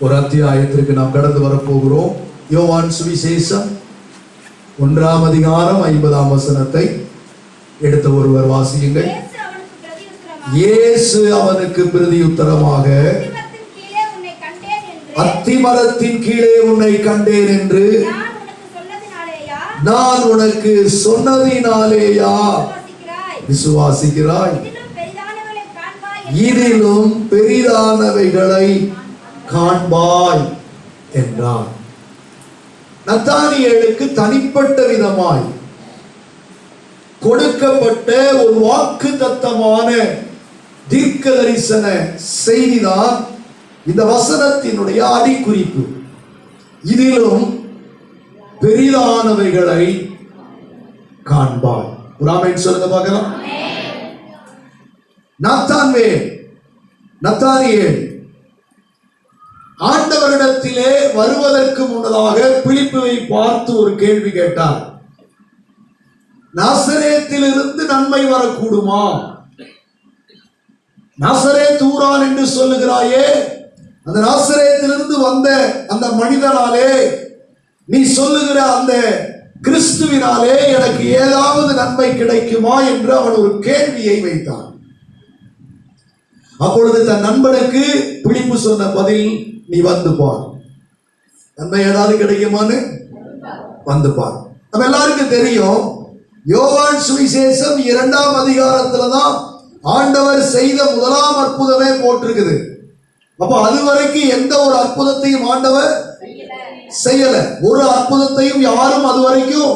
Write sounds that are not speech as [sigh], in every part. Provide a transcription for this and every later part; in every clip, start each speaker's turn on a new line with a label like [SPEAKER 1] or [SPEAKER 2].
[SPEAKER 1] ஒரு அத்தியாயத்திற்கு நாம் கடந்து வரப்போகிறோம். யோவான் சுவிசேஷம் ஒன்றாம் அதிகாரம் ஐம்பதாம் வசனத்தை எடுத்த ஒருவர் வாசியுங்கள்.
[SPEAKER 2] இயேசு அவனுக்கு பிரதியுத்தரமாக "அத்திமரத்தின் கீழே உன்னை கண்டேன் என்று நான் உனக்கு சொன்னதினாலேயா? விசுவாசிக்கிறாய். இதிலும்
[SPEAKER 1] பெரிதானவைகளை காண்பாய் என்றார். நத்தானியேலுக்கு தனிப்பட்ட விதமாய் கொடுக்கப்பட்ட ஒரு வாக்கு தத்தமான தீர்க்க தரிசன செய்திதான் இந்த வசனத்தினுடைய அடிக்குறிப்பு. இதிலும் பெரிதானவைகளை காண்பாய். ஒரு ஆமென் சொல்லுங்க பார்க்கலாம். நத்தான்வேல் நத்தானியேல் ஆண்டவரிடத்திலே வருவதற்கு முன்னதாக பிலிப்புவை பார்த்து ஒரு கேள்வி கேட்டார். நாசரேத்திலிருந்து நன்மை வரக்கூடுமா? நாசரே தூரான் என்று சொல்லுகிறாயே அந்த நாசரேத்திலிருந்து வந்த அந்த மனிதனாலே நீ சொல்லுகிற அந்த கிறிஸ்துவினாலே எனக்கு ஏதாவது நன்மை கிடைக்குமா என்று அவன் ஒரு கேள்வியை வைத்தான். அப்பொழுது தன் நண்பனுக்கு பிடிப்பு சொன்ன பதில் நீ வந்து பார். நன்மை ஏதாவது கிடைக்குமான்னு? வந்து பார். நம்ம எல்லாருக்கும் தெரியும் யோவான் சுவிசேஷம் இரண்டாம் அதிகாரத்துல தான் ஆண்டவர் செய்த முதலாம் அற்புதமே போட்டிருக்குது. அப்போ அது வரைக்கும் எந்த ஒரு அற்புதத்தையும் ஆண்டவர் செய்யல. ஒரு அற்புதத்தையும் யாரும் அது வரைக்கும்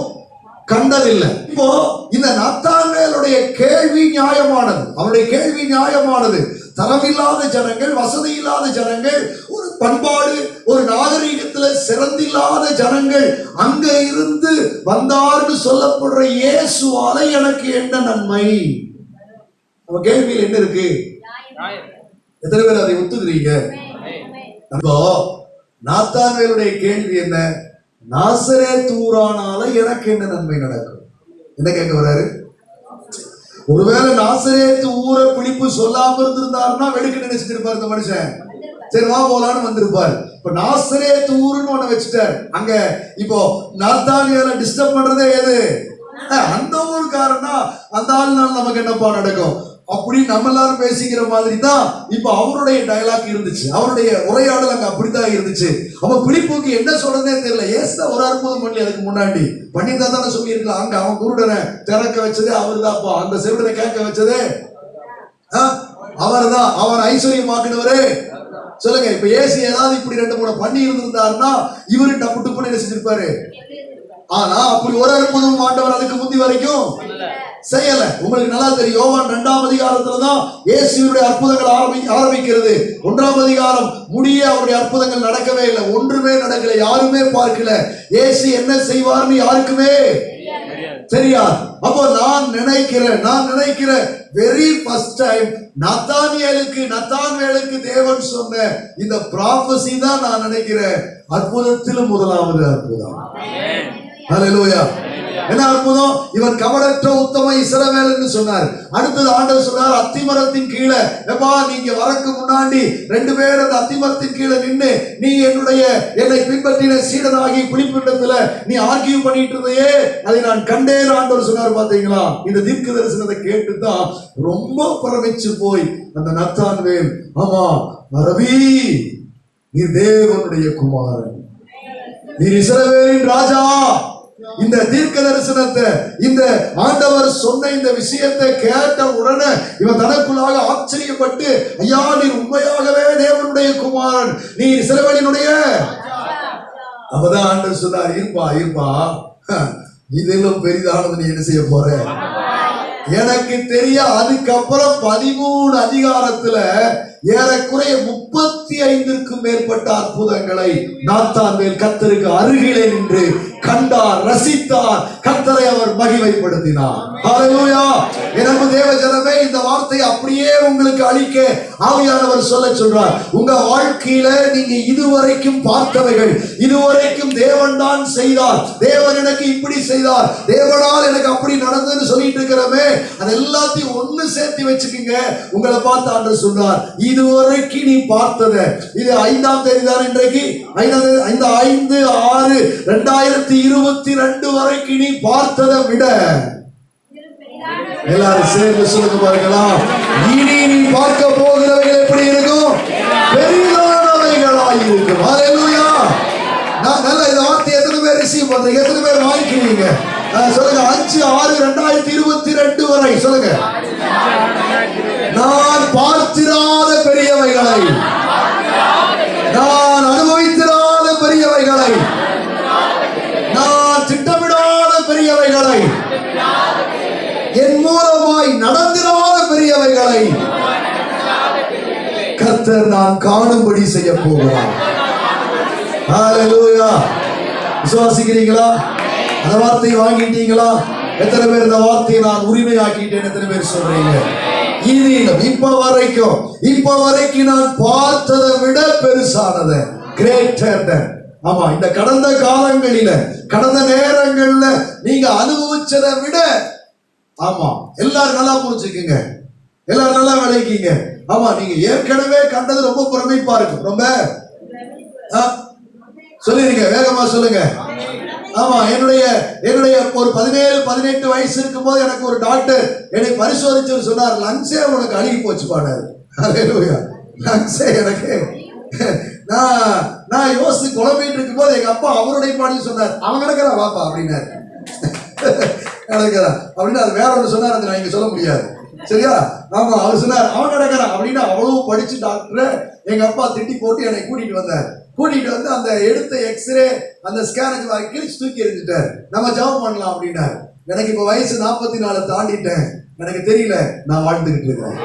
[SPEAKER 1] கண்டதில்லை. இப்போ இந்த நத்தாங்கேலுடைய கேள்வி நியாயமானது. அவருடைய கேள்வி நியாயமானது. தரமில்லாத ஜனங்கள் வசதி இல்லாத ஜனங்கள் ஒரு பண்பாடு ஒரு நாகரீகத்துல சிறந்தில்லாத ஜனங்கள் அங்க இருந்து வந்தார்னு சொல்லப்படுற இயேசுவால எனக்கு என்ன நன்மை? நம்ம கேள்வியில் என்ன இருக்கு? எத்தனை பேர் அதை ஒத்துக்கிறீங்க? அப்போ நாத்தான்வேலுடைய கேள்வி என்ன? நாசரே தூரானால எனக்கு என்ன நன்மை நடக்கும்? என்ன கேட்க வர்றாரு? ஒருவேளை நாசரேத்து ஊரை பிடிப்பு சொல்லாம இருந்திருந்தாருன்னா வெடிக்க நினைச்சிட்டு இருப்பாரு இந்த மனுஷன். சரி வா போலான்னு வந்திருப்பார். இப்ப நாசரே ஊருன்னு ஒண்ணு வச்சுட்டார். அங்க இப்போ நாத்தானியால டிஸ்டர்ப் பண்றதே எது? அஹ், அந்த ஊருக்காரன்னா அந்த ஆள்னால நமக்கு என்னப்பா நடக்கும்? அப்படி நம்ம எல்லாரும் பேசிக்கிற மாதிரி தான் இப்ப அவருடைய டயலாக் இருந்துச்சு. அவருடைய உரையாடல் அங்க அப்படித்தான் இருந்துச்சு. அப்ப பிலிப்புக்கு என்ன சொல்றதே தெரியல. ஏசுதான் ஒரு அற்புதம் பண்ணி அதுக்கு முன்னாடி. பண்ணியிருந்தா தானே சொல்லியிருக்கலாம் அங்க அவன் குருடனை திறக்க வச்சது அவர் தான்ப்பா அந்த செவிடனை கேட்க வச்சதே அவர் தான் அவர் ஐஸ்வர்யமாக்குனவரு. சொல்லுங்க இப்ப ஏசி ஏதாவது இப்படி ரெண்டு மூணு பண்ணி இருந்திருந்தாருன்னா இவரு டப்பு டுப்புன்னு என்ன செஞ்சிருப்பாரு? ஆனா அப்படி ஒரு அற்புதம் ஆண்டவர் அதுக்கு முந்தி வரைக்கும் செய்யல. உங்களுக்கு நல்லா தெரியும். யோவான் ரெண்டாம் அதிகாரத்துல தான் இயேசுவினுடைய அற்புதங்கள் ஆரம்பி ஆரம்பிக்கிறது. ஒன்றாம் அதிகாரம் முடிய அவருடைய அற்புதங்கள் நடக்கவே இல்லை. ஒன்றுமே நடக்கல. யாருமே பார்க்கல. இயேசு என்ன செய்வார்னு யாருக்குமே தெரியாது. அப்போ நான் நினைக்கிறேன் நான் நினைக்கிறேன் வெரி ஃபர்ஸ்ட் டைம் நத்தானியலுக்கு நத்தான்வேலுக்கு தேவன் சொன்ன இந்த ப்ராபசி தான் நான் நினைக்கிறேன். அற்புதத்திலும் முதலாவது அற்புதம். என்ன அற்புதம்? இவன் கவலற்ற உத்தம இசரவேல் என்று சொன்னார். அடுத்தது ஆண்டவர் சொன்னார் அத்திமரத்தின் கீழே. எப்பா நீங்க வரக்கு முன்னாடி ரெண்டு பேர் அந்த அத்திமரத்தின் கீழே நின்னு நீ என்னுடைய என்னை பின்பற்றின சீடனாகி குளிப்பிடத்துல நீ ஆர்கியூ பண்ணிட்டு இருந்தையே அதை நான் கண்டேன் ஆண்டவர் சொன்னார் பாத்தீங்களா? இந்த தீர்க்க தரிசனத்தை கேட்டு தான் ரொம்ப பிரமிச்சு போய் அந்த நத்தான்வேல் ஆமா ரவி நீ தேவனுடைய குமாரன். நீ இசரவேலின் ராஜா. இந்த தீர்க்க தரிசனத்தை இந்த ஆண்டவர் சொன்ன இந்த விஷயத்தை கேட்ட உடனே இவன் தனக்குள்ளாக ஆச்சரியப்பட்டு ஐயா நீர் உண்மையாகவே தேவனுடைய குமாரன். நீ இஸ்ரவேலினுடைய அப்பதான் ஆண்டவர் சொன்னார் இருப்பா இருப்பா. இதிலும் பெரிதானது நீ என்ன செய்ய போற? எனக்கு தெரிய அதுக்கப்புறம் பதிமூணு அதிகாரத்துல ஏறக்குறைய முப்பத்தி ஐந்திற்கும் மேற்பட்ட அற்புதங்களை நாத்தான் மேல் கத்தருக்கு அருகிலே நின்று கண்டார் ரசித்தார். கர்த்தரை அவர் மகிமைப்படுத்தினார். தேவ ஜனமே இந்த வார்த்தை அப்படியே உங்களுக்கு அளிக்க ஆவியானவர் சொல்ல சொல்றார். உங்க வாழ்க்கையில நீங்க இதுவரைக்கும் பார்த்தவைகள் இதுவரைக்கும் தேவன் தான் செய்தார். தேவன் எனக்கு இப்படி செய்தார். தேவனால் எனக்கு அப்படி நடந்ததுன்னு சொல்லிட்டு இருக்கிறமே அது எல்லாத்தையும் ஒண்ணு சேர்த்து வச்சுக்கோங்க. உங்களை பார்த்து ஆண்டு சொல்றார் இதுவரைக்கும் நீ பார்த்தத. இது ஐந்தாம் தேதி தான் இன்றைக்கு. ஐந்தாம் தேதி ஐந்து ஐந்து ஆறு ரெண்டாயிரத்தி இருபத்தி ரெண்டு வரைக்கும் நீ பார்த்ததை விட எல்லாரும் சேர்ந்து சொல்லுங்க பாருங்களா இனி நீ பார்க்க போகிறவைகள் எப்படி இருக்கும்? பெரிதானவைகளாய் இருக்கும். ஹalleluya நான் நல்ல இந்த வார்த்தை எத்தனை பேர் ரிசீவ் பண்றீங்க? எத்தனை பேர் வாங்கிக்கிறீங்க? சொல்லுங்க. அஞ்சு ஆறு ரெண்டாயிரத்தி இருபத்தி ரெண்டு வரை சொல்லுங்க. நான் பார்த்திராத பெரியவைகளை நான் அனுபவித்திராத பெரியவைகளை நான் திட்டமிடாத பெரியவைகளை என் மூலமாய் நடந்திராத பெரியவைகளை கர்த்தர் நான் காணும்படி செய்ய போகிறார். விசுவாசிக்கிறீங்களா? அந்த வார்த்தையை வாங்கிட்டீங்களா? எத்தனை பேர் இந்த வார்த்தையை நான் உரிமையாக்கிட்டேன் எத்தனை பேர் சொல்றீங்க? இனியும் இப்ப வரைக்கும் இப்ப வரைக்கும் நான் பார்த்ததை விட பெருசானது கிரேட்டர் ஆமா இந்த கடந்த காலங்களில கடந்த நேரங்கள்ல நீங்க அனுபவிச்சதை விட ஆமா எல்லாரும் நல்லா புரிஞ்சுக்குங்க. எல்லாரும் நல்லா விளைவிக்கீங்க ஆமா நீங்க ஏற்கனவே கண்டது ரொம்ப பிரமிப்பா இருக்கும் ரொம்ப ஆ? சொல்லிருங்க வேகமா சொல்லுங்க. ஆமா என்னுடைய என்னுடைய ஒரு பதினேழு பதினெட்டு வயசு இருக்கும்போது எனக்கு ஒரு டாக்டர் என்னை பரிசோதிச்சு சொன்னார் லங்ஸே உனக்கு அழுகி போச்சு பாடாரு லங்ஸே எனக்கு நான் நான் யோசித்து குழம்பிட்டு இருக்கும் போது எங்க அப்பா அவருடைய பாடி சொன்னார் அவன் நடக்கிறான் வாப்பா அப்படின்னாரு. நடக்கிறான் அப்படின்னு அது வேற ஒன்று சொன்னார் அது நான் இங்க சொல்ல முடியாது. சரியா? நாம அவர் சொன்னார் அவன் நடக்கிறான் அப்படின்னு அவ்வளவு படிச்சு டாக்டர் எங்க அப்பா திட்டி போட்டு என்னை கூட்டிட்டு வந்தார். கூட்டிட்டு வந்து அந்த எடுத்த எக்ஸ்ரே அந்த ஸ்கேனுக்கு வாங்கி கிழிச்சு தூக்கி எறிஞ்சிட்டார். நம்ம ஜாப் பண்ணலாம் அப்படின்னாரு. எனக்கு இப்ப வயசு நாற்பத்தி நாலு தாண்டிட்டேன். எனக்கு தெரியல நான் வாழ்ந்துகிட்டு இருக்கிறேன்.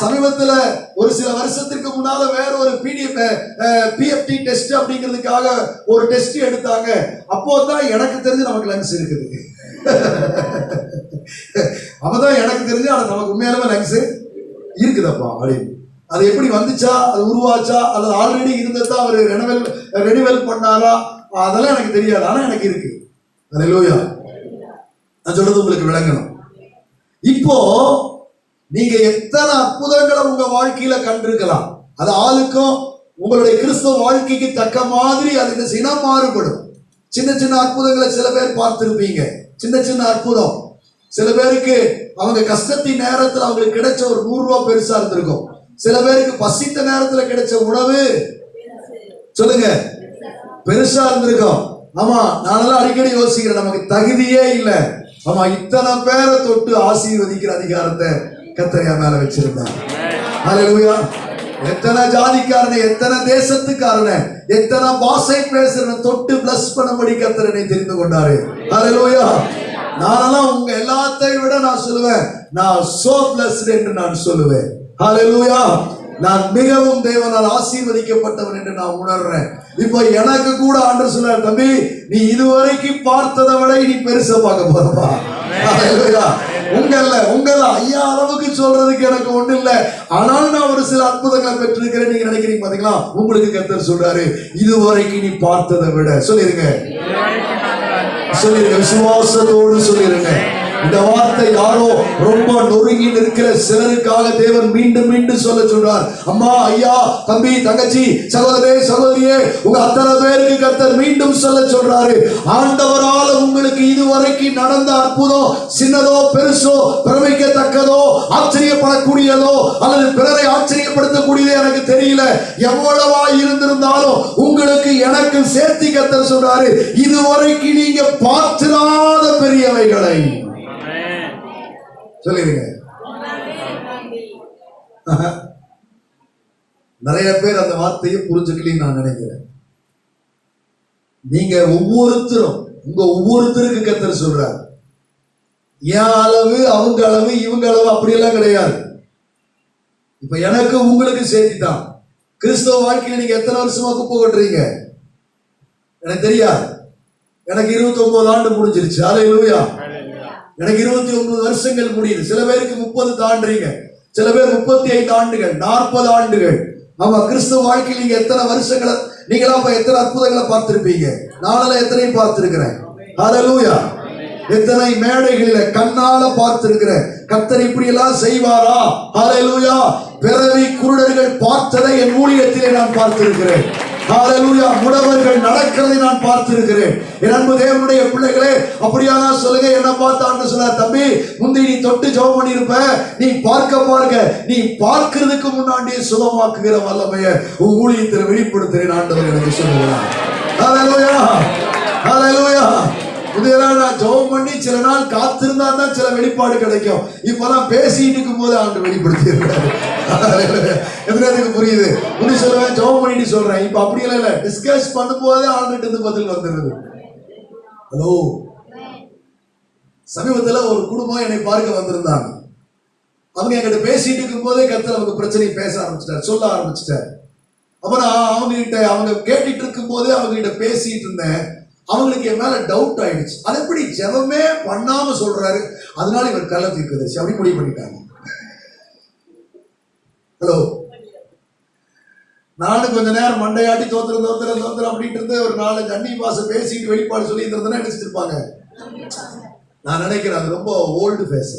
[SPEAKER 1] சமீபத்துல ஒரு சில வருஷத்திற்கு முன்னால வேற ஒரு பிடிஎஃப் பிஎஃப்டி டெஸ்ட் அப்படிங்கிறதுக்காக ஒரு டெஸ்ட் எடுத்தாங்க. அப்போ தான் எனக்கு தெரிஞ்சு நமக்கு லங்ஸ் இருக்குது. அப்பதான் எனக்கு தெரிஞ்சு அது நமக்கு உண்மையாலுமே லங்ஸ் இருக்குதப்பா அப்படின்னு அது எப்படி வந்துச்சா அது உருவாச்சா அல்லது ஆல்ரெடி இருந்ததா அவர் ரெனவெல் ரெனிவல் பண்ணாரா அதெல்லாம் எனக்கு தெரியாது. ஆனா எனக்கு இருக்கு. லோயா நான் சொல்றது உங்களுக்கு விளங்கணும். இப்போ நீங்க எத்தனை அற்புதங்களை உங்க வாழ்க்கையில கண்டிருக்கலாம். அது ஆளுக்கும் உங்களுடைய கிறிஸ்தவ வாழ்க்கைக்கு தக்க மாதிரி அது என்ன செய்யணும் மாறுபடும். சின்ன சின்ன அற்புதங்களை சில பேர் பார்த்திருப்பீங்க. சின்ன சின்ன அற்புதம். சில பேருக்கு அவங்க கஷ்டத்தின் நேரத்துல அவங்களுக்கு கிடைச்ச ஒரு நூறு ரூபாய் பெருசா இருந்திருக்கும். சில பேருக்கு பசித்த நேரத்துல கிடைச்ச உணவு. சொல்லுங்க. பெருசா இருந்திருக்கும். ஆமா நானெல்லாம் அடிக்கடி யோசிக்கிறேன் நமக்கு தகுதியே இல்லை. ஆமா இத்தனை பேரை தொட்டு ஆசீர்வதிக்கிற அதிகாரத்தை கத்தரையா மேல வச்சிருந்தார். எத்தனை ஜாதிக்காரன எத்தனை தேசத்துக்காரன எத்தனை பாஷை பேசுறன தொட்டு பிளஸ் பண்ணும்படி கத்தரனை தெரிந்து கொண்டாரு. அதுலோயா நானெல்லாம் உங்க எல்லாத்தையும் விட நான் சொல்லுவேன். நான் சோ பிளஸ் என்று நான் சொல்லுவேன். ஹalleluya நான் மிகவும் தேவனால் ஆசீர்வதிக்கப்பட்டவன் என்று நான் உணர்றேன். இப்போ எனக்கு கூட ஆண்டு சொன்னார் தம்பி நீ இதுவரைக்கும் பார்த்ததை விட நீ பெருசா பார்க்க போறப்பா. ஹalleluya உங்கல்ல உங்கள ஐயா அளவுக்கு சொல்றதுக்கு எனக்கு ஒண்ணு இல்ல ஆனாலும் நான் ஒரு சில அற்புதங்களை பெற்றிருக்கிறேன். நீங்க நினைக்கிறீங்க பாத்தீங்களா? உங்களுக்கு கத்தர் சொல்றாரு இதுவரைக்கும் நீ பார்த்ததை விட சொல்லிருங்க. சொல்லிருங்க விசுவாசத்தோடு சொல்லிருங்க. இந்த வார்த்தை யாரோ ரொம்ப நொறுங்கி நிற்கிற சிலருக்காக தேவன் மீண்டும் மீண்டும் சொல்ல சொல்றார். அம்மா ஐயா தம்பி தங்கச்சி சகோதரே சகோதரியே உங்க அத்தனை பேருக்கு கர்த்தர் மீண்டும் சொல்ல சொல்றாரு. ஆண்டவரால் உங்களுக்கு இதுவரைக்கும் நடந்த அற்புதம் சின்னதோ பெருசோ பிரமிக்கத்தக்கதோ ஆச்சரியப்படக்கூடியதோ அல்லது பிறரை ஆச்சரியப்படுத்தக்கூடியதோ எனக்கு தெரியல. எவ்வளவா இருந்திருந்தாலும் உங்களுக்கு எனக்கு சேர்த்தி கத்தர் சொல்றாரு இதுவரைக்கும் நீங்க பார்த்திராத பெரியவைகளை. சொல்லிடுங்க. நிறைய பேர் அந்த வார்த்தையை புரிஞ்சுக்கலன்னு நான் நினைக்கிறேன். நீங்க ஒவ்வொருத்தரும் உங்க ஒவ்வொருத்தருக்கு கத்தர் சொல்றார். என் அளவு அவங்க அளவு இவங்க அளவு அப்படியெல்லாம் கிடையாது. இப்ப எனக்கு உங்களுக்கு சேர்த்தி தான் கிறிஸ்தவ வாழ்க்கையில நீங்க எத்தனை வருஷமா குப்பை கொட்டுறீங்க? எனக்கு தெரியாது. எனக்கு இருபத்தி ஒன்பது ஆண்டு முடிஞ்சிருச்சு. அலையிலூயா எனக்கு இருபத்தி ஒன்பது வருஷங்கள் முடியுது. சில பேருக்கு முப்பது தாண்டுறீங்க. சில பேர் முப்பத்தி ஐந்து ஆண்டுகள் நாற்பது ஆண்டுகள். ஆமா கிறிஸ்துவ வாழ்க்கையில் நீங்க எத்தனை வருஷங்களை நீங்களா இப்ப எத்தனை அற்புதங்களை பார்த்திருப்பீங்க? நானெல்லாம் எத்தனையும் பார்த்திருக்கிறேன்? ஹalleluya எத்தனை மேடைகளில கண்ணால பார்த்திருக்கிறேன். கத்தர் இப்படி எல்லாம் செய்வாரா? ஹalleluya பிறவி குருடர்கள் பார்த்ததை என் ஊழியத்திலே நான் பார்த்திருக்கிறேன். முடவர்கள் நடக்கிறதை நான் பார்த்திருக்கிறேன். என் அன்பு தேவனுடைய பிள்ளைகளே அப்படியானா சொல்லுங்க என்ன பார்த்தான்னு சொன்னா தம்பி முந்தி நீ தொட்டு ஜெபம் பண்ணியிருப்ப நீ பார்க்க பார்க்க நீ பார்க்கிறதுக்கு முன்னாடியே சுகமாக்குகிற வல்லமைய உன் ஊழியத்தில் வெளிப்படுத்துகிறேன் ஆண்டவர் எனக்கு சொல்லுகிறார். ஹalleluya ஹalleluya. இதெல்லாம் நான் ஜெபம் பண்ணி சில நாள் காத்திருந்தா தான் சில வெளிப்பாடு கிடைக்கும். இப்பெல்லாம் பேசிட்டு இருக்கும் போது ஆண்டு வெளிப்படுத்தி எதுக்கு புரியுது? முடி சொல்லுவேன் ஜெபம் பண்ணிட்டு சொல்றேன். இப்ப அப்படியெல்லாம் இல்ல. டிஸ்கஸ் பண்ணும் போதே ஆண்டுகிட்ட இருந்து பதில் வந்துருது ஹலோ சமீபத்துல ஒரு குடும்பம் என்னை பார்க்க வந்திருந்தாங்க. அவங்க என்கிட்ட பேசிட்டு இருக்கும் போதே கத்தர் அவங்க பிரச்சனையை பேச ஆரம்பிச்சிட்டார் சொல்ல ஆரம்பிச்சிட்டார். அப்போ நான் அவங்க கிட்ட அவங்க கேட்டுட்டு இருக்கும் போதே அவங்க கிட்ட பேசிட்டு இருந்தேன். அவங்களுக்கு என் மேல டவுட் ஆயிடுச்சு. அது எப்படி? ஜெபமே பண்ணாம சொல்றாரு. அதனால இவர் கள்ள தீர்க்கதரிசி அப்படி முடிவு பண்ணிட்டாங்க. ஹலோ நானும் கொஞ்ச நேரம் மண்டையாட்டி தோத்துறேன் தோத்துறேன் தோத்துறேன் அப்படின்ட்டு இருந்து ஒரு நாலு கண்ணி பாச பேசிட்டு வெளிப்பாடு சொல்லி இருந்ததுன்னா நினைச்சிருப்பாங்க நான் நினைக்கிறேன் அது ரொம்ப ஓல்டு ஃபேஸ்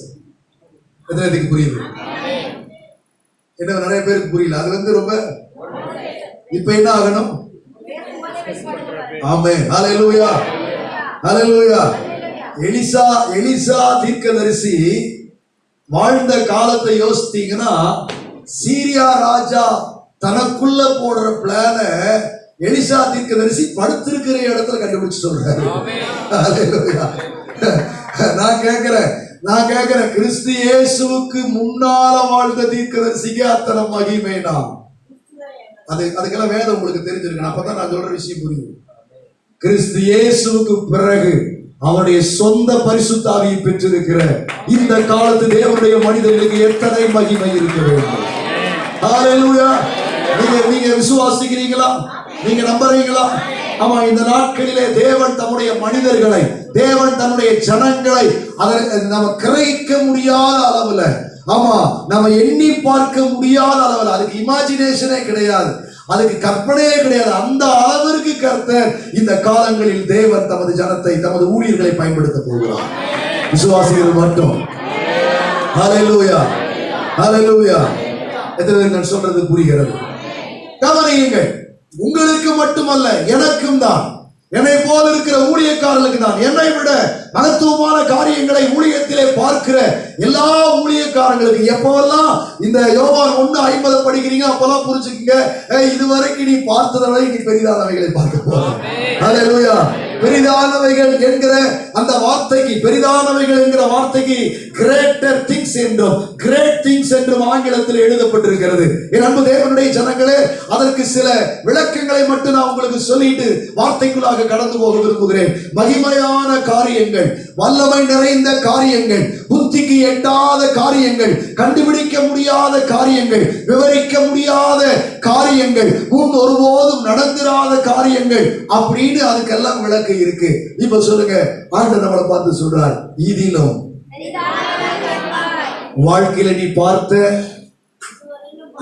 [SPEAKER 1] எத்தனை புரியுது? என்ன நிறைய பேருக்கு புரியல. அது வந்து ரொம்ப இப்ப என்ன ஆகணும்? ஆமே ஹalleluya. ஹalleluya. எலிசா எலிசா தீர்க்கதரிசி வாழ்ந்த காலத்தை யோசித்தீங்கன்னா சீரியா ராஜா தனக்குள்ள போடுற பிளான எலிசா தீர்க்கதரிசி படுத்திருக்கிற இடத்துல கண்டுபிடிச்சு சொல்றாரு. நான் கேட்கிறேன் நான் கேட்கிறேன் கிறிஸ்து இயேசுவுக்கு முன்னால வாழ்ந்த தீர்க்கதரிசிக்கு அத்தனை மகிமைனா அது அதுக்கெல்லாம் வேதம் உங்களுக்கு தெரிஞ்சிருக்கு அப்பதான் நான் சொல்ற விஷயம் புரியும் கிறிஸ்து இயேசுவுக்கு பிறகு அவனுடைய சொந்த பரிசுத்தாவியை பெற்றிருக்கிற இந்த காலத்து தேவனுடைய மனிதர்களுக்கு எத்தனை மகிமை இருக்க வேண்டும்? நீங்க நீங்க விசுவாசிக்கிறீங்களா? நீங்க நம்புறீங்களா? ஆமா இந்த நாட்களிலே தேவன் தம்முடைய மனிதர்களை தேவன் தன்னுடைய ஜனங்களை அதை நம்ம கிரகிக்க முடியாத அளவுல ஆமா நம்ம எண்ணி பார்க்க முடியாத அளவுல அதுக்கு இமேஜினேஷனே கிடையாது. அதுக்கு கற்பனையே கிடையாது. அந்த அளவிற்கு கர்த்தர் இந்த காலங்களில் தேவன் தமது ஜனத்தை தமது ஊழியர்களை பயன்படுத்த போகிறார். விசுவாசிகள் மட்டும். ஹalleluya ஹalleluya எத்தனை நான் சொல்றது புரிகிறது? கவனியுங்கள். உங்களுக்கு மட்டுமல்ல எனக்கும் தான். என்னை போல இருக்கிற ஊழியக்காரர்களுக்கு தான் என்னை விட மகத்துவமான காரியங்களை ஊழியத்திலே பார்க்கிற எல்லா ஊழியக்காரங்களுக்கு எப்பவெல்லாம் இந்த யோவான் ஒண்ணு ஐம்பது படிக்கிறீங்க அப்பெல்லாம் புரிஞ்சுக்கங்க. ஏய், இதுவரைக்கும் நீ பார்த்ததை விட நீ பெரிதானவைகளை பார்க்க போற ஹalleluya. பெரிதானவைகள் என்கிற அந்த வார்த்தைக்கு பெரிதானவைகள் என்கிற வார்த்தைக்கு கிரேட்டர் திங்ஸ் என்றும் கிரேட் திங்ஸ் என்றும் ஆங்கிலத்தில் எழுதப்பட்டிருக்கிறது. என் அன்பு தேவனுடைய ஜனங்களே அதற்கு சில விளக்கங்களை மட்டும் நான் உங்களுக்கு சொல்லிட்டு வார்த்தைக்குள்ளாக கடந்து போக விரும்புகிறேன். மகிமையான காரியங்கள் வல்லமை நிறைந்த காரியங்கள் புத்திக்கு எட்டாத காரியங்கள் கண்டுபிடிக்க முடியாத காரியங்கள் விவரிக்க முடியாத காரியங்கள் முன் ஒருபோதும் நடந்திராத காரியங்கள் அப்படின்னு அதுக்கெல்லாம் விளக்கு இருக்கு. இப்ப சொல்லுங்க ஆண்டு நம்மளை பார்த்து சொல்றார் இதிலும் வாழ்க்கையில நீ பார்த்த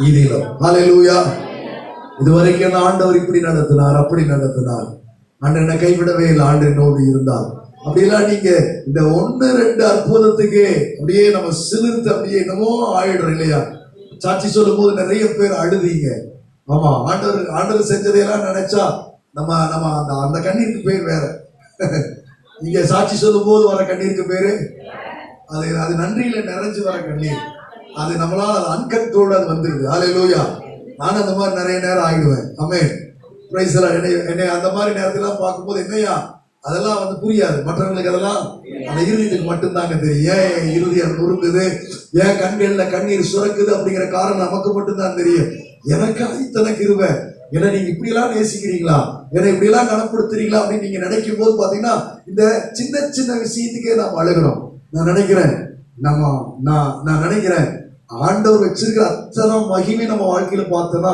[SPEAKER 1] இதிலும். ஹalleluya. இதுவரைக்கும் என்ன ஆண்டவர் இப்படி நடத்தினார் அப்படி நடத்தினார். ஆண்டு என்னை கைவிடவே இல்லை ஆண்டு என்னோடு இருந்தார் அப்படியெல்லாம் நீங்க இந்த ஒண்ணு ரெண்டு அற்புதத்துக்கு அப்படியே நம்ம சிலிர்த்து அப்படியே என்னமோ ஆயிடுறோம் இல்லையா? சாட்சி சொல்லும் போது நிறைய பேர் அழுதீங்க. ஆமா ஆண்டவர் ஆண்டவர் செஞ்சதையெல்லாம் நினைச்சா நம்ம நம்ம அந்த அந்த கண்ணீருக்கு பேர் வேற. [laughs] இங்க சாட்சி சொல்லும் போது வர கண்ணீருக்கு பேரு? அது அது நன்றியில நிறைஞ்சு வர கண்ணீர். அது நம்மளால அது அன்கண்ட்ரோல்டு அது வந்துருது. ஹalleluya நான் அந்த மாதிரி நிறைய நேரம் ஆகிடுவேன். ஆமே பிரைஸ் என்னை என்னை அந்த மாதிரி நேரத்தெல்லாம் பார்க்கும்போது என்னையா? அதெல்லாம் வந்து புரியாது. மற்றவங்களுக்கு அதெல்லாம் அந்த இறுதியத்துக்கு மட்டும்தாங்க தெரியும். ஏன் இறுதி இறுதியம் நொறுங்குது? ஏன் கண்களில் கண்ணீர் சுரக்குது அப்படிங்கிற காரணம் நமக்கு மட்டும்தான் தெரியும். எனக்கு இத்தனை இருவேன் ஏன்னா நீங்க இப்படியெல்லாம் நேசிக்கிறீங்களா? என்னை இப்படியெல்லாம் கனப்படுத்துறீங்களா அப்படின்னு நீங்க நினைக்கும் போது பாத்தீங்கன்னா இந்த சின்ன சின்ன விஷயத்துக்கே நாம் அழுகிறோம். நான் நினைக்கிறேன். நம்ம நான் நான் நினைக்கிறேன். ஆண்டவர் வச்சிருக்கிற அத்தனை மகிமை நம்ம வாழ்க்கையில பார்த்தோன்னா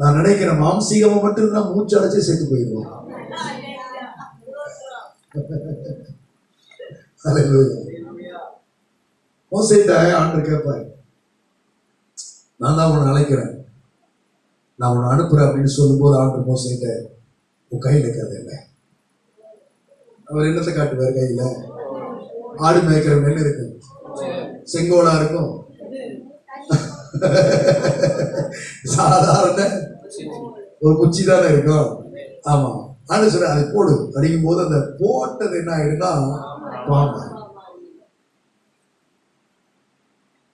[SPEAKER 1] நான் நினைக்கிறேன் மாம்சீகமா மட்டும் இருந்தா மூச்சு அடைச்சு செத்து போயிடுவோம். Hallelujah. மோசேட்ட கேட்பாரு. நான் தான் உன்னை அழைக்கிறேன் நான் உன்னை அனுப்புறேன் அப்படின்னு சொல்லும்போது ஆண்டு மோசிட்ட உன் கையில் இருக்கிறது இல்லை. அவர் என்னத்தை காட்டுவார் கையில்? ஆடு மேய்க்கிற நெல் இருக்கு. செங்கோலா இருக்கும். சாதாரண ஒரு குச்சி தானே இருக்கும். ஆமா. ஆண்டு சொல்ற அதை போடு. அடிக்கும் போது அந்த போட்டது என்ன ஆயிடுனா பாம்பு.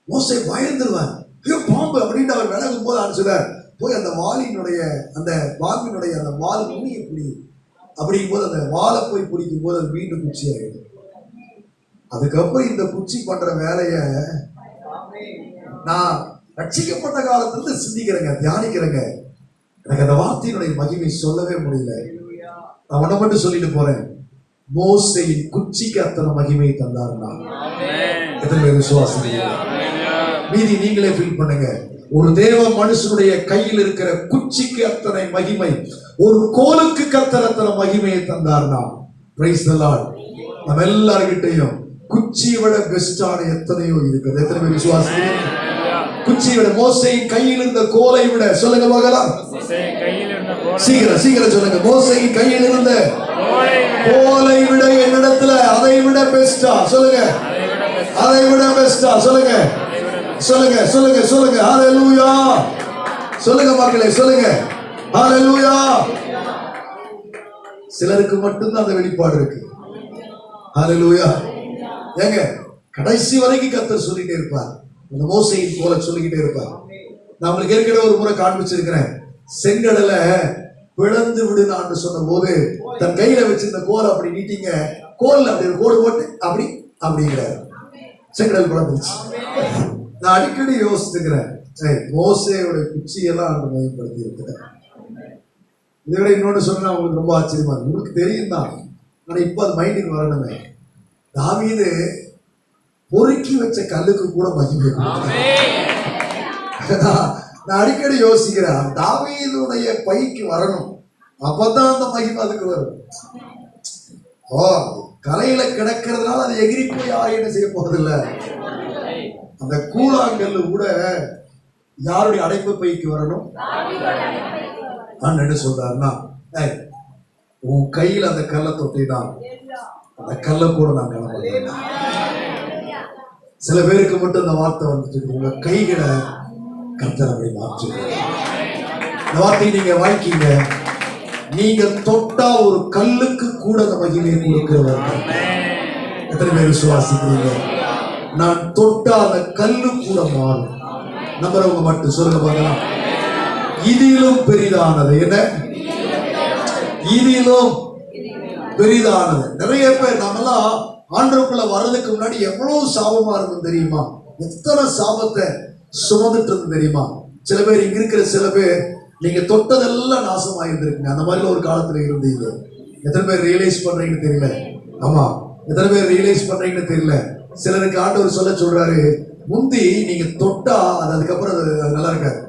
[SPEAKER 1] மோசை பயந்துருவான் ஐயோ பாம்பு அப்படின்னு அவர் விலகும் போது ஆண்டு சொல்றார் போய் அந்த வாலினுடைய அந்த பாம்பினுடைய அந்த வால் நுனியை புடி அப்படிங்கும் போது அந்த வாலை போய் பிடிக்கும் போது அது மீண்டும் குச்சி ஆயிடும் அதுக்கப்புறம் இந்த குச்சி பண்ற வேலைய நான் ரட்சிக்கப்பட்ட காலத்துல இருந்து சிந்திக்கிறேங்க தியானிக்கிறேங்க. எனக்கு அந்த வார்த்தையினுடைய மகிமை சொல்லவே முடியல. நான் உன்னை மட்டும் சொல்லிட்டு போறேன். மோசையின் குச்சிக்கு அத்தனை மகிமை தந்தாருன்னா எத்தனை பேர் விசுவாசம் மீதி நீங்களே ஃபீல் பண்ணுங்க. ஒரு தேவ மனுஷனுடைய கையில் இருக்கிற குச்சிக்கு அத்தனை மகிமை ஒரு கோலுக்கு கத்தர் அத்தனை மகிமையை தந்தார்னா பிரைஸ் நம்ம எல்லார்கிட்டையும் குச்சியை விட பெஸ்டான எத்தனையோ இருக்குது எத்தனை பேர் விசுவாசிக்கிறீங்க குச்சியை விட மோசையின் கையில் இருந்த கோலை விட சொல்லுங்க பார்க்கலாம் சீக்கிரம் சீக்கிரம் சொல்லுங்க. மோசையின் கையில் இருந்த
[SPEAKER 3] கோலை விட.
[SPEAKER 1] கோலை விட என்னிடத்துல அதை விட பெஸ்டா சொல்லுங்க. அதை விட பெஸ்டா சொல்லுங்க. சொல்லுங்க சொல்லுங்க சொல்லுங்க. ஹalleluya சொல்லுங்க மக்களே சொல்லுங்க. ஹalleluya சிலருக்கு மட்டும்தான் அந்த வெளிப்பாடு இருக்கு. ஹalleluya ஏங்க கடைசி வரைக்கும் கத்தர் சொல்லிட்டே இருப்பார். அந்த மோசையின் போல சொல்லிக்கிட்டே இருப்பார். நான் உங்களுக்கு ஏற்கனவே ஒரு முறை காண்பிச்சிருக்கிறேன். செங்கடலை பிளந்து விடுனான்னு சொன்ன போது தன் கையில வச்சிருந்த கோல் அப்படி நீட்டிங்க. கோல் அப்படி கோடு போட்டு அப்படி அப்படிங்கிறார். செங்கடல் பிளந்துச்சு நான் அடிக்கடி யோசிச்சுக்கிறேன். மோசையோட குச்சியெல்லாம் அந்த பயன்படுத்தி இருக்கிறேன் இதை விட இன்னொன்று சொன்னா உங்களுக்கு ரொம்ப ஆச்சரியமா இருக்கு உங்களுக்கு தெரியும் தான் ஆனால் இப்போ அது மைண்டுக்கு வரணுமே. தாவீது பொறுக்கி வச்ச கல்லுக்கு கூட மகிமை நான் அடிக்கடி யோசிக்கிறேன் தாவீதுடைய பைக்கு வரணும். அப்பதான் அந்த மகிமை அதுக்கு வரும். ஓ கலையில கிடக்கிறதுனால அது எகிரி போய் யாரும் என்ன செய்ய போறதில்ல. அந்த கூழாங்கல் கூட யாருடைய அடைப்பு பைக்கு வரணும்? நான் என்ன சொல்றாருன்னா உன் கையில் அந்த கல்லை தொட்டினான் அந்த கல்லை கூட நான் கிளம்ப சில பேருக்கு மட்டும் இந்த வார்த்தை வந்துட்டு உங்க கைகளை கத்தர் அப்படி மாற்றி இந்த வார்த்தையை நீங்க வாய்க்கீங்க நீங்க தொட்டா ஒரு கல்லுக்கு கூட அந்த மகிமையை கொடுக்கிறவர். எத்தனை பேர் விசுவாசிக்கிறீங்க? நான் தொட்டா அந்த கல்லு கூட மாறும். நம்புறவங்க மட்டும் சொல்லுங்க பார்க்கலாம். இதிலும் பெரிதானது. என்ன? இதிலும். பெரிதானது. நிறைய பேர் நாமெல்லாம் ஆண்டவருக்குள்ள வர்றதுக்கு முன்னாடி எவ்வளவு சாபமா இருக்கும் தெரியுமா? எத்தனை சாபத்தை சுமந்துட்டு இருந்து தெரியுமா? சில பேர் இங்க இருக்கிற சில பேர் நீங்க தொட்டதெல்லாம் நாசமாக இருந்திருக்குங்க அந்த மாதிரி ஒரு காலத்துல இருந்தீங்க. எத்தனை பேர் ரியலைஸ் பண்றீங்கன்னு தெரியல? ஆமா. எத்தனை பேர் ரியலைஸ் பண்றீங்கன்னு தெரியல? சிலருக்கு ஆண்டவர் சொல்ல சொல்றாரு முந்தி நீங்க தொட்டா அது அதுக்கப்புறம் அது நல்லா இருக்காது.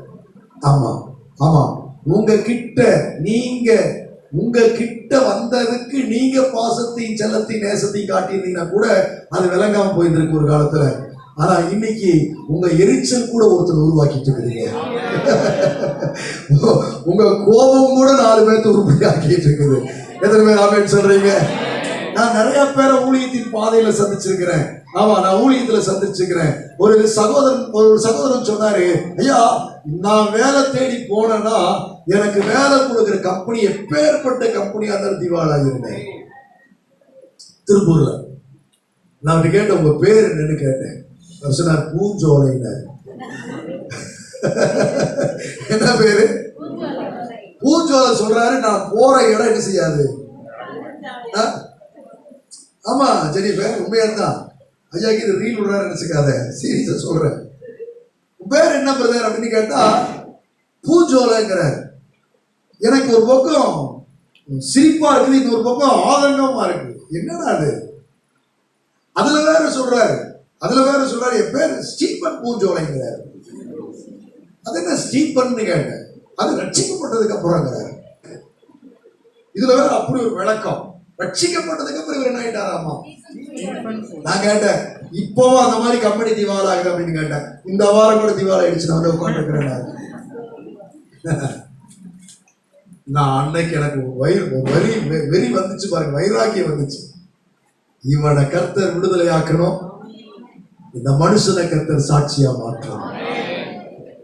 [SPEAKER 1] ஆமா. ஆமா. உங்க கிட்ட நீங்க உங்க கிட்ட வந்ததுக்கு நீங்க பாசத்தையும் செல்லத்தையும் நேசத்தையும் காட்டியிருந்தீங்கன்னா கூட அது விளங்காம போயிருந்திருக்கு ஒரு காலத்துல. ஆனா இன்னைக்கு உங்க எரிச்சல் கூட ஒருத்தர் உருவாக்கிட்டு இருக்கிறீங்க [laughs] உங்க கோபம் கூட நாலு பேர்த்து உருப்படி ஆக்கிட்டு இருக்குது. எத்தனை பேர் ஆமேன்னு சொல்றீங்க? நான் நிறைய பேரை ஊழியத்தின் பாதையில சந்திச்சிருக்கிறேன். ஆமா நான் ஊழியத்துல சந்திச்சிருக்கிறேன். ஒரு சகோதரன் ஒரு சகோதரன் சொன்னாரு ஐயா நான் வேலை தேடி போனேன்னா எனக்கு வேலை கொடுக்குற கம்பெனி எப்பேற்பட்ட கம்பெனியா இருந்தாலும் திவாலாகிருந்தேன் திருப்பூர்ல. நான் அப்படி கேட்டேன் உங்க பேர் என்னன்னு கேட்டேன். அவர் சொன்னார் பூஞ்சோலைனார் என்ன பேரு? பூஞ்சோலை சொல்றாரு நான் போற இடம் என்ன செய்யாது? ஆ? ஆமா ஜெனிஃபர் உண்மையா தான் ஐயா இது ரீல் விடுறாரு நினைச்சுக்காத சீரியஸா சொல்றேன். பேர் என்ன பிரதர் அப்படின்னு கேட்டா பூஞ்சோலைங்கிறார் எனக்கு ஒரு பக்கம் சிரிப்பா இருக்குது இன்னொரு பக்கம் ஆதங்கமா இருக்கு என்னடா அது? அதுல வேற சொல்றாரு. அதுல வேற சொல்றாரு. என் பேர் ஸ்டீபன் பூஞ்சோலைங்கிறார் அது என்ன ஸ்டீபன் கேட்டேன். அது ரட்சிக்கப்பட்டதுக்கு அப்புறங்கிறார் இதுல வேற அப்படி ஒரு விளக்கம். ரட்சிக்கப்பட்டதுக்கு அப்புறம் இவர் என்ன ஆயிட்டாராமா? நான் கேட்டேன் இப்பவும் அந்த மாதிரி கம்பெனி திவால் ஆகுது அப்படின்னு கேட்டேன். இந்த வாரம் கூட திவால் ஆயிடுச்சு நான் உட்காந்துருக்கிறேன் நான் அன்னைக்கு எனக்கு வயிறு ஒரு வரி வெ- வெறி வந்துச்சு பாருங்க வைராக்கியம் வந்துச்சு. இவனை கர்த்தர் விடுதலை ஆக்கணும் இந்த மனுஷனை கர்த்தர் சாட்சியா மாற்றணும்.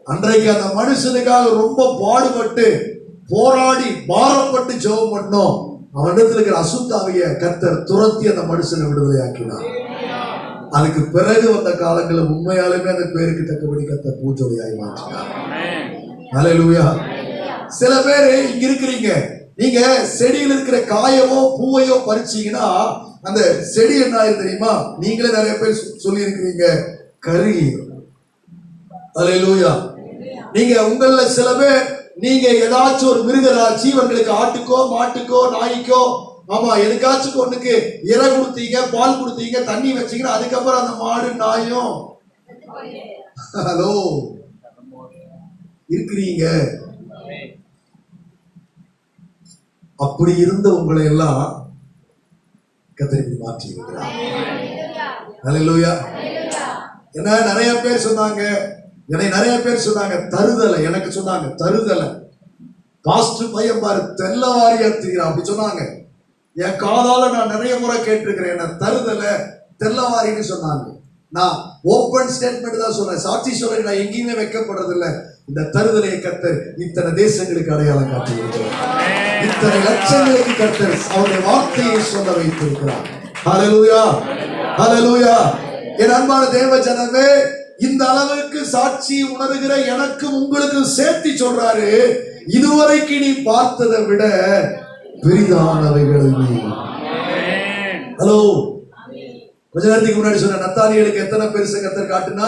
[SPEAKER 1] அன்றைக்கு அந்த மனுஷனுக்காக ரொம்ப பாடுபட்டு போராடி பாரப்பட்டு ஜெபம் பண்ணோம். அவனிடத்தில் இருக்கிற அசுத்தாவிய கத்தர் துரத்தி அந்த மனுஷனை விடுதலை ஆக்கினார் அதுக்கு பிறகு வந்த காலங்களில் உண்மையாலுமே அந்த பேருக்கு தக்கபடி கத்தர் பூஜோடியாய் மாற்றினார். அலையலூயா சில பேர் இங்க இருக்கிறீங்க. நீங்க செடியில் இருக்கிற காயவோ பூவையோ பறிச்சீங்கன்னா அந்த செடி என்ன ஆயிரு தெரியுமா? நீங்களே நிறைய பேர் சொல்லி இருக்கிறீங்க கருகி. அலையலூயா நீங்க உங்கள சில பேர் நீங்க ஏதாச்சும் ஒரு மிருக ஜீவன்களுக்கு ஆட்டுக்கோ மாட்டுக்கோ நாய்க்கோ ஆமா எதுக்காச்சும் ஒண்ணுக்கு இறை கொடுத்தீங்க பால் கொடுத்தீங்க தண்ணி வச்சீங்கன்னா அதுக்கப்புறம் அந்த மாடு நாயும். ஹலோ இருக்கிறீங்க. அப்படி இருந்த உங்களை எல்லாம் கத்திரிக்கு மாற்றி இருக்கிறார் என்ன நிறைய பேர் சொன்னாங்க என்னை நிறைய பேர் சொன்னாங்க தருதலை. எனக்கு சொன்னாங்க தருதலை. பாஸ்டர் பையன் பாரு தெல்லவாரியா தெரியும் அப்படி சொன்னாங்க. என் காதால நான் நிறைய முறை கேட்டிருக்கிறேன் என்ன தருதலை தெல்லவாரின்னு சொன்னாங்க. நான் ஓப்பன் ஸ்டேட்மெண்ட் தான் சொல்றேன் சாட்சி சொல்ல நான் எங்கேயுமே வைக்கப்படுறது இல்ல இந்த தருதலையை கத்தர் இத்தனை தேசங்களுக்கு அடையாளம் காட்டியிருக்கிறார். இத்தனை லட்சங்களுக்கு கத்தர் அவருடைய வார்த்தையை சொல்ல வைத்திருக்கிறார். ஹலலூயா ஹலலூயா என் அன்பான தேவ ஜனமே இந்த அளவுக்கு சாட்சி உணர்கிற எனக்கும் உங்களுக்கும் சேர்த்து சொல்றாரு. இதுவரைக்கு நீ பார்த்ததை விட பெரிதானவைகள் ஹலோ. கொஞ்ச நேரத்துக்கு முன்னாடி சொன்ன நத்தானியலுக்கு எத்தனை பெருசு கத்தர் காட்டுனா?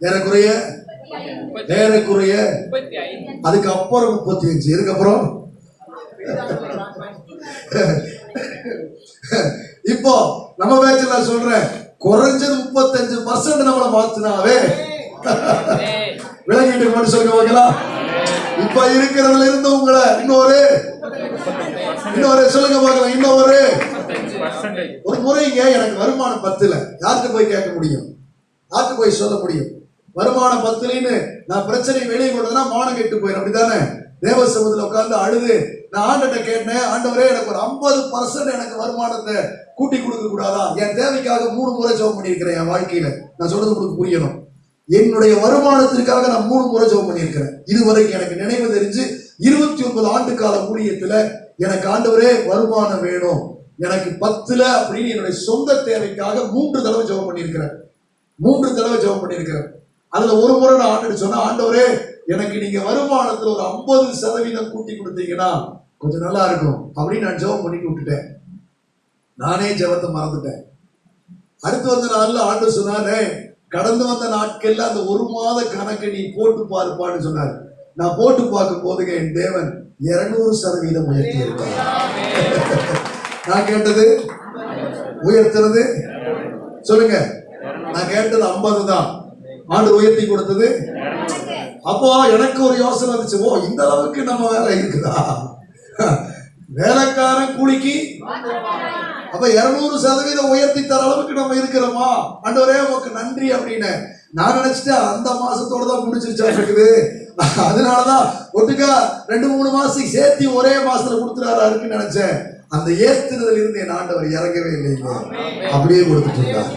[SPEAKER 1] ஏறக்குறைய ஏறக்குறைய அதுக்கு அப்புறம் முப்பத்தி அஞ்சு இதுக்கப்புறம் இப்போ நம்ம பேச்சு சொல்றேன். குறைஞ்சது முப்பத்தஞ்சு பர்சன்ட் நம்மளை மாத்தினாவே. விளங்கிட்டு மட்டும் சொல்லுங்க பார்க்கலாம் இப்ப இருக்கிறதுல இருந்து உங்களை இன்னொரு இன்னொரு சொல்லுங்க பார்க்கலாம் இன்னொரு. ஒரு முறைங்க எனக்கு வருமானம் பத்துல. யாருக்கு போய் கேட்க முடியும்? யாருக்கு போய் சொல்ல முடியும்? வருமானம் பத்துலின்னு நான் பிரச்சனை வெளியே கொண்டதுன்னா மானம் கெட்டு போயிடும் அப்படித்தானே? தேவ சமூகத்தில் உட்காந்து அழுது நான் ஆண்டட்ட கேட்டேன் ஆண்டவரே எனக்கு ஒரு ஐம்பது பர்சன்ட் எனக்கு வருமானத்தை கூட்டி கொடுக்க கூடாதா? என் தேவைக்காக மூணு முறை ஜெபம் பண்ணியிருக்கிறேன் என் வாழ்க்கையில. நான் சொல்றது உங்களுக்கு புரியணும். என்னுடைய வருமானத்திற்காக நான் மூணு முறை ஜெபம் பண்ணியிருக்கிறேன். இதுவரைக்கும் எனக்கு நினைவு தெரிஞ்சு இருபத்தி ஒன்பது ஆண்டு கால ஊழியத்துல எனக்கு ஆண்டவரே வருமானம் வேணும். எனக்கு பத்துல அப்படின்னு என்னுடைய சொந்த தேவைக்காக மூன்று தடவை ஜெபம் பண்ணியிருக்கிறேன். மூன்று தடவை ஜெபம் பண்ணியிருக்கிறேன். அதுல ஒரு முறை நான் ஆண்டு சொன்னா ஆண்டவரே எனக்கு நீங்க வருமானத்துல ஒரு ஐம்பது சதவீதம் கூட்டி கொடுத்தீங்கன்னா கொஞ்சம் நல்லா இருக்கும். அப்படின்னு நான் ஜெபம் பண்ணி விட்டுட்டேன் நானே ஜெபத்தை மறந்துட்டேன். அடுத்து வந்த நாள்ல ஆண்டு சொன்னாரு கடந்து வந்த நாட்கள்ல அந்த ஒரு மாத கணக்கை நீ போட்டு பாருப்பான்னு சொன்னார். நான் போட்டு பார்க்கும் போதுங்க என் தேவன் இருநூறு சதவீதம் உயர்த்தி [laughs] நான் கேட்டது உயர்த்துறது சொல்லுங்க. நான் கேட்டது ஐம்பது தான் ஆண்டு உயர்த்தி கொடுத்தது அப்போ எனக்கு ஒரு யோசனை இருந்துச்சு ஓ இந்த அளவுக்கு நம்ம வேலை இருக்குதா? வேலைக்காரன் கூலிக்கு அப்ப இருநூறு சதவீதம் உயர்த்தி தர அளவுக்கு நம்ம இருக்கிறோமா? அண்டவரே உனக்கு நன்றி அப்படின்னு. நான் நினைச்சிட்டேன் அந்த மாசத்தோட தான் முடிச்சிருச்சா இருக்குது அதனாலதான் ஒட்டுக்கா ரெண்டு மூணு மாசத்துக்கு சேர்த்து ஒரே மாசத்துல கொடுத்துறாருன்னு நினைச்சேன். அந்த ஏத்துறதுல இருந்து என் ஆண்டவர் இறங்கவே இல்லைங்க. அப்படியே கொடுத்துட்டு இருந்தார்.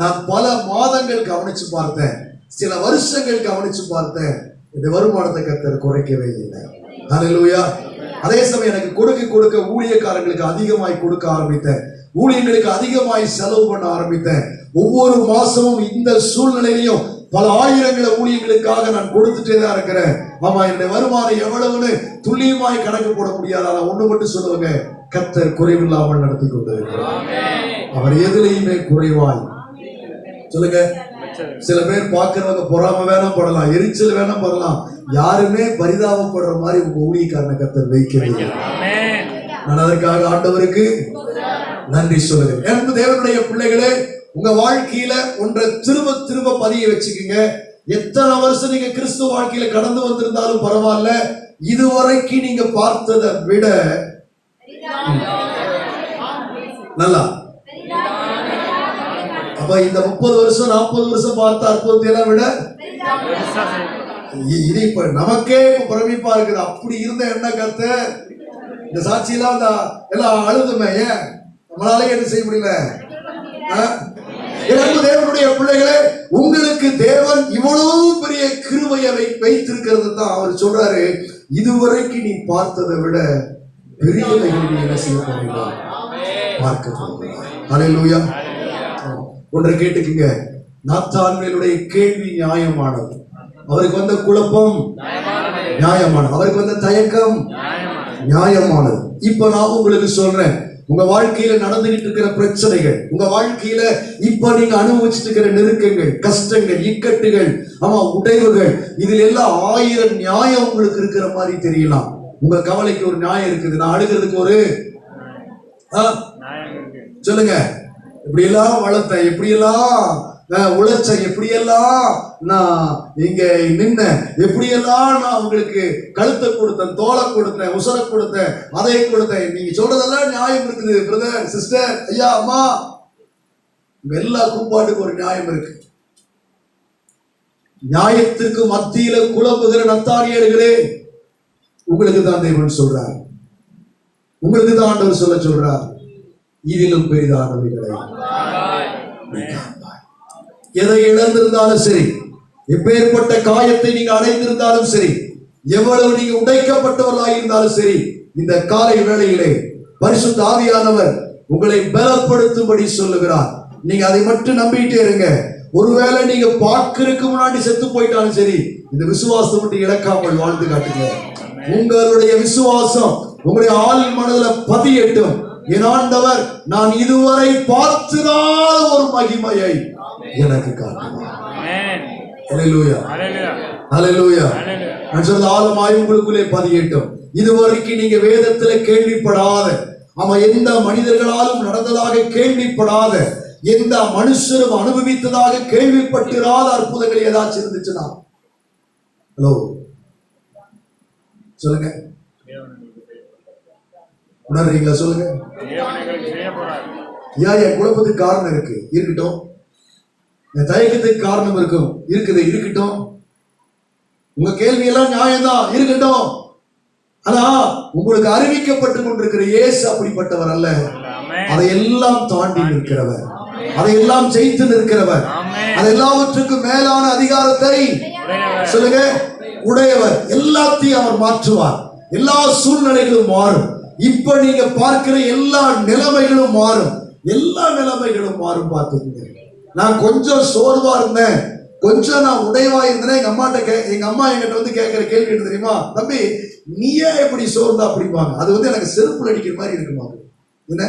[SPEAKER 1] நான் பல மாதங்கள் கவனிச்சு பார்த்தேன். சில வருஷங்கள் கவனிச்சு பார்த்தேன் இந்த வருமானத்தை கத்தர் குறைக்கவே இல்லை. ஹalleluya அதே சமயம் எனக்கு கொடுக்க கொடுக்க ஊழியக்காரங்களுக்கு அதிகமாய் கொடுக்க ஆரம்பித்தேன். ஊழியர்களுக்கு அதிகமாய் செலவு பண்ண ஆரம்பித்தேன். ஒவ்வொரு மாசமும் இந்த சூழ்நிலையிலையும் பல ஆயிரங்களை ஊழியர்களுக்காக நான் கொடுத்துட்டே தான் இருக்கிறேன். ஆமா என்னுடைய வருமானம் எவ்வளவுன்னு துல்லியமாய் கணக்கு போட முடியாது. ஆனா ஒண்ணு மட்டும் சொல்லுவாங்க கத்தர் குறைவில்லாமல் நடத்தி கொண்டிருக்கிறார். அவர் எதுலையுமே குறைவாய். சொல்லுங்க. சில பேர் பார்க்கறவங்க பொறாம வேணா படலாம் எரிச்சல் வேணா படலாம். யாருமே பரிதாபப்படுற மாதிரி உங்க ஊழியக்காரனை கத்தர் வைக்கவே இல்லை.
[SPEAKER 3] ஆமென்
[SPEAKER 1] நான் அதற்காக ஆண்டவருக்கு நன்றி சொல்லுகிறேன். எனக்கு தேவனுடைய பிள்ளைகளே உங்க வாழ்க்கையில ஒன்றை திரும்ப திரும்ப பதிய வச்சுக்கோங்க. எத்தனை வருஷம் நீங்க கிறிஸ்துவ வாழ்க்கையில கடந்து வந்திருந்தாலும் பரவாயில்ல. இதுவரைக்கும் நீங்க பார்த்ததை விட நல்லா. அப்ப இந்த முப்பது வருஷம் நாற்பது வருஷம் பார்த்த அற்புதத்தை எல்லாம் விட இ- இது இப்ப நமக்கே இப்ப பிரமிப்பா இருக்குது. அப்படி இருந்த என்ன கருத்து? இந்த சாட்சியெல்லாம் அந்த எல்லாம் அழுதுமே ஏன்? நம்மளாலே என்ன செய்ய முடியல? ஆ? தேவனுடைய பிள்ளைகளே உங்களுக்கு தேவன் இவ்வளவு பெரிய கிருபையை வைத்திருக்கிறது தான் அவர் சொல்றாரு. இதுவரைக்கும் நீ பார்த்ததை விட பெரியவைகளை நீ என்ன செய்ய போகிறீர்கள்? பார்க்க போகிறாய் அலையிலூயா ஒன்றை கேட்டுக்குங்க. நாத்தான்மையினுடைய கேள்வி நியாயமானது. அவருக்கு வந்த குழப்பம்? நியாயமானது. அவருக்கு வந்த தயக்கம்? நியாயமானது. இப்ப நான் உங்களுக்கு சொல்றேன். உங்க வாழ்க்கையில நடந்துகிட்டு இருக்கிற பிரச்சனைகள் உங்க வாழ்க்கையில இப்ப நீங்க அனுபவிச்சுட்டு இருக்கிற நெருக்கங்கள் கஷ்டங்கள் இக்கட்டுகள் ஆமா உடைவுகள் இதுல எல்லாம் ஆயிரம் நியாயம் உங்களுக்கு இருக்கிற மாதிரி தெரியலாம். உங்க கவலைக்கு ஒரு நியாயம் இருக்குது. நான் அழுகிறதுக்கு ஒரு சொல்லுங்க. இப்படியெல்லாம் வளர்த்தேன் எப்படியெல்லாம் நான் உழைச்சேன் எப்படியெல்லாம் நான் இங்க நின்ன எப்படியெல்லாம் நான் உங்களுக்கு கழுத்தை கொடுத்தேன் தோலை கொடுத்தேன் உசரை கொடுத்தேன் அதை கொடுத்தேன். நீங்க சொல்றதெல்லாம் நியாயம் இருக்குது பிரதர் சிஸ்டர் ஐயா அம்மா. எல்லா கூப்பாட்டுக்கும் ஒரு நியாயம் இருக்கு. நியாயத்திற்கு மத்தியில குழம்புகிற நத்தாரியர்களே உங்களுக்கு தான் தேவன் சொல்றார். உங்களுக்கு தான் ஆண்டவர் சொல்ல சொல்றார். இதிலும் பெரிதானவைகளை. எதை இழந்திருந்தாலும் சரி எப்பேற்பட்ட காயத்தை நீங்க அடைந்திருந்தாலும் சரி எவ்வளவு நீங்க உடைக்கப்பட்டவர்களாக இருந்தாலும் சரி இந்த காலை வேளையிலே பரிசுத்த ஆவியானவர் உங்களை பலப்படுத்தும்படி சொல்லுகிறார். நீங்க அதை மட்டும் நம்பிட்டே இருங்க. ஒருவேளை நீங்க பார்க்கறதுக்கு முன்னாடி செத்து போயிட்டாலும் சரி இந்த விசுவாசத்தை மட்டும் இழக்காமல் வாழ்ந்து காட்டுங்க. உங்களுடைய விசுவாசம் உங்களுடைய ஆள் மனதுல பதியட்டும். என் ஆண்டவர் நான் இதுவரை பார்த்திராத ஒரு மகிமையை எனக்கு நான் சொல்றது ஆழமாய் உங்களுக்குள்ளே பதியட்டும். இதுவரைக்கும் நீங்க வேதத்துல கேள்விப்படாத ஆமா எந்த மனிதர்களாலும் நடந்ததாக கேள்விப்படாத எந்த மனுஷரும் அனுபவித்ததாக கேள்விப்பட்டிராத அற்புதங்கள் ஏதாச்சும் இருந்துச்சுன்னா. ஹலோ சொல்லுங்க. உணர்றீங்களா சொல்லுங்க. ஏன் என் குழப்பத்துக்கு காரணம் இருக்கு? இருக்கட்டும். என் தயக்கத்துக்கு காரணம் இருக்கும். இருக்குது இருக்கட்டும். உங்க கேள்வி எல்லாம் நியாயம்தான். இருக்கட்டும். ஆனா உங்களுக்கு அறிவிக்கப்பட்டு கொண்டிருக்கிற இயேசு அப்படிப்பட்டவர் அல்ல. அதையெல்லாம் தாண்டி நிற்கிறவர். அதையெல்லாம் ஜெயித்து நிற்கிறவர்.
[SPEAKER 3] ஆமென்.
[SPEAKER 1] அது எல்லாவற்றுக்கும் மேலான அதிகாரத்தை சொல்லுங்க. உடையவர். எல்லாத்தையும் அவர் மாற்றுவார். எல்லா சூழ்நிலைகளும் மாறும். இப்ப நீங்க பார்க்கிற எல்லா நிலைமைகளும் மாறும். எல்லா நிலைமைகளும் மாறும் பார்த்துக்கங்க. நான் கொஞ்சம் சோர்வா இருந்தேன். கொஞ்சம் நான் உடைவா இருந்தேன். எங்க அம்மாட்ட கே எங்க அம்மா என்கிட்ட வந்து கேட்கிற கேள்வி என்ன தெரியுமா? தம்பி நீயே எப்படி சோர்ந்தா அப்படிம்பாங்க அது வந்து எனக்கு செருப்புல அடிக்கிற மாதிரி இருக்குமா? என்ன?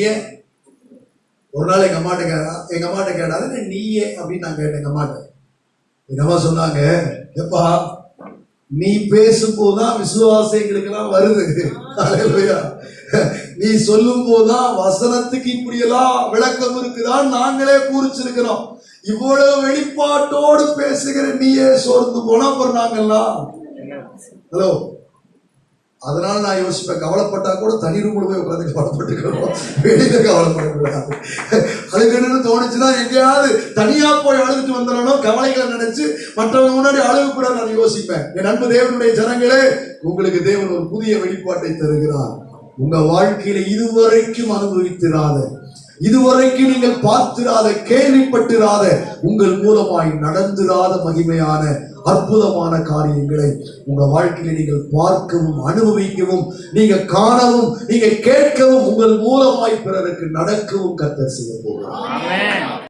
[SPEAKER 3] ஏன்
[SPEAKER 1] ஒரு நாள் எங்க அம்மாட்ட கேட்டா எங்க அம்மாட்ட கேட்டா "அது என்ன நீயே அப்படின்னு நான் கேட்டேன் எங்க அம்மாட்ட. எங்க அம்மா சொன்னாங்க? எப்பா நீ பேசும்போதுதான் விசுவாசம் எங்களுக்கெல்லாம் வருது நீ சொல்லும் போதுதான் வசனத்துக்கு இப்படியெல்லாம் விளக்கம் இருக்குதான் நாங்களே கூறிச்சிருக்கிறோம். இவ்வளவு வெளிப்பாட்டோடு பேசுகிற நீயே சோர்ந்து போனா அப்புறம் நாங்கெல்லாம்? ஹலோ அதனால நான் யோசிப்பேன். கவலைப்பட்டா கூட தனி ரூம்ல போய் உட்காந்து கவலைப்பட்டுக்கிறோம். வெளியில கவலைப்படக்கூடாது. அழுகணும்னு தோணுச்சுன்னா எங்கேயாவது தனியா போய் அழுதுட்டு வந்துடணும். கவலைகளை நினைச்சு மற்றவங்க முன்னாடி அழுக கூட நான் யோசிப்பேன். என் அன்பு தேவனுடைய ஜனங்களே உங்களுக்கு தேவன் ஒரு புதிய வெளிப்பாட்டை தருகிறார். உங்க வாழ்க்கையில இதுவரைக்கும் அனுபவித்திராத இதுவரைக்கும் நீங்கள் பார்த்திராத கேள்விப்பட்டிராத உங்கள் மூலமாய் நடந்திராத மகிமையான அற்புதமான காரியங்களை உங்க வாழ்க்கையில நீங்கள் பார்க்கவும் அனுபவிக்கவும் நீங்க காணவும் நீங்க கேட்கவும் உங்கள் மூலமாய் பிறருக்கு நடக்கவும் கத்தர் செய்ய போகிறார்.